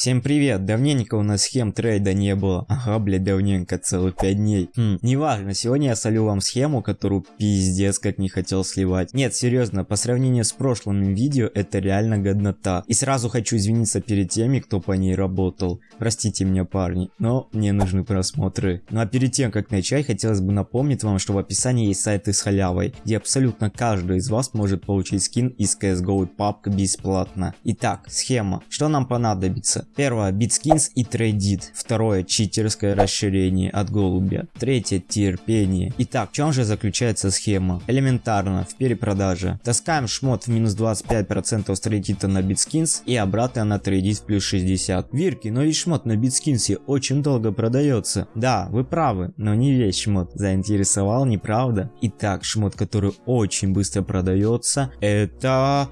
Всем привет, давненько у нас схем трейда не было. Ага, блядь, давненько, целых 5 дней. Хм, неважно, сегодня я солю вам схему, которую пиздец как не хотел сливать. Нет, серьезно, по сравнению с прошлым видео, это реально годнота. И сразу хочу извиниться перед теми, кто по ней работал. Простите меня, парни, но мне нужны просмотры. Ну а перед тем, как начать, хотелось бы напомнить вам, что в описании есть сайты с халявой, где абсолютно каждый из вас может получить скин из CSGO и PUBG бесплатно. Итак, схема. Что нам понадобится? Первое, BitSkins и Tradeit. Второе, читерское расширение от голубя. Третье, терпение. Итак, в чем же заключается схема? Элементарно, в перепродаже. Таскаем шмот в минус 25% с Tradeit на BitSkins и обратно на Tradeit в плюс 60. Вирки, но ведь шмот на BitSkins очень долго продается. Да, вы правы, но не весь шмот. Заинтересовал, не правда? Итак, шмот, который очень быстро продается, это...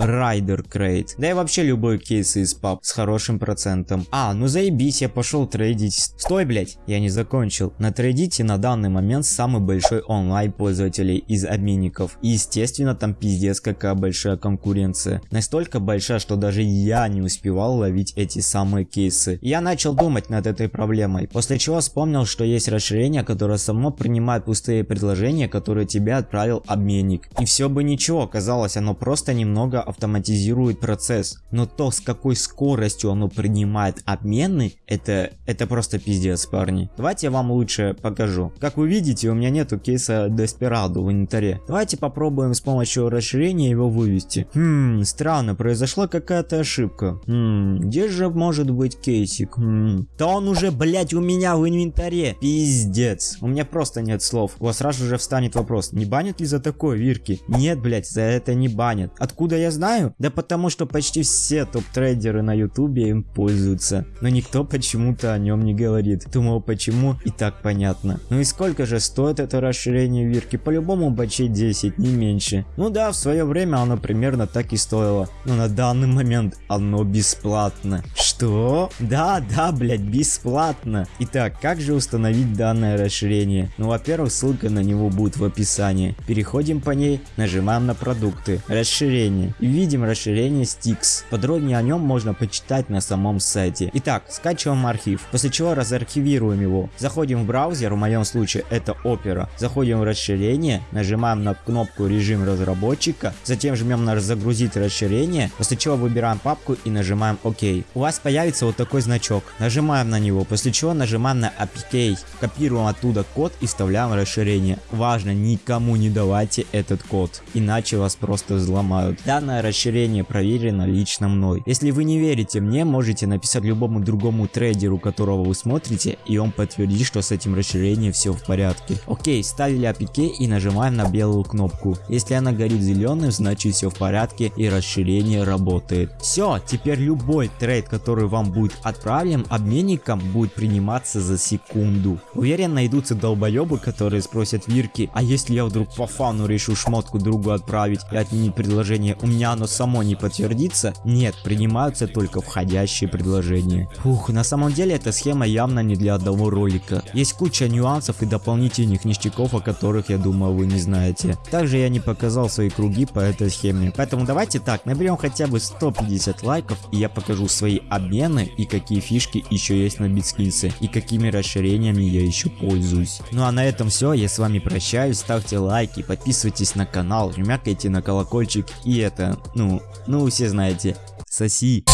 Райдер Крейт. Да и вообще любой кейс из пап с хорошим процентом. А, ну заебись, я пошел трейдить. Стой, блять, я не закончил. На трейдите на данный момент самый большой онлайн пользователей из обменников. И естественно там пиздец какая большая конкуренция. Настолько большая, что даже я не успевал ловить эти самые кейсы. Я начал думать над этой проблемой, после чего вспомнил, что есть расширение, которое само принимает пустые предложения, которые тебе отправил обменник. И все бы ничего, казалось, оно просто немного автоматизирует процесс. Но то, с какой скоростью оно принимает обмены, это, это просто пиздец, парни. Давайте я вам лучше покажу. Как вы видите, у меня нету кейса Desperado в инвентаре. Давайте попробуем с помощью расширения его вывести. Хм, странно, произошла какая-то ошибка. Хм, где же может быть кейсик? Хм, да он уже, блять, у меня в инвентаре. Пиздец. У меня просто нет слов. У вас сразу же встанет вопрос, не банят ли за такое вирки? Нет, блять, за это не банят. Откуда я знаю? Да потому что почти все топ-трейдеры на ютубе им пользуются. Но никто почему-то о нем не говорит. Думал почему и так понятно. Ну и сколько же стоит это расширение вирки? По-любому бачей 10, не меньше. Ну да, в свое время оно примерно так и стоило. Но на данный момент оно бесплатно. Что? Да, да, блять, бесплатно. Итак, как же установить данное расширение? Ну, во-первых, ссылка на него будет в описании. Переходим по ней, нажимаем на продукты, расширение. Видим расширение Stix. Подробнее о нем можно почитать на самом сайте. Итак, скачиваем архив, после чего разархивируем его. Заходим в браузер, в моем случае это Opera. Заходим в расширение, нажимаем на кнопку режим разработчика, затем жмем на загрузить расширение, после чего выбираем папку и нажимаем ОК. У вас появится вот такой значок. Нажимаем на него, после чего нажимаем на APK. Копируем оттуда код и вставляем расширение. Важно, никому не давайте этот код, иначе вас просто взломают. Данное расширение проверено лично мной. Если вы не верите мне, можете написать любому другому трейдеру, которого вы смотрите, и он подтвердит, что с этим расширением все в порядке. Окей, ставили APK и нажимаем на белую кнопку. Если она горит зеленым, значит все в порядке и расширение работает. Все, теперь любой трейд, который вам будет отправлен обменником, будет приниматься за секунду. Уверен, найдутся долбоебы, которые спросят Вирки, а если я вдруг по фану решу шмотку другу отправить и отменить предложение, у меня оно само не подтвердится? Нет, принимаются только входящие предложения. Фух, на самом деле эта схема явно не для одного ролика. Есть куча нюансов и дополнительных ништяков, о которых я думаю вы не знаете. Также я не показал свои круги по этой схеме. Поэтому давайте так, наберем хотя бы 150 лайков и я покажу свои обмены и какие фишки еще есть на битскильсе и какими расширениями я еще пользуюсь. Ну а на этом все, я с вами прощаюсь, ставьте лайки, подписывайтесь на канал, жмякайте на колокольчик и это, э, ну, ну все знаете, соси.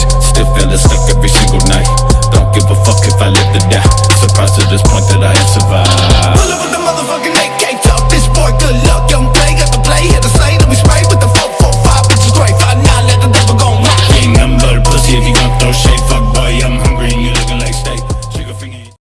Surprised at this point that I have survived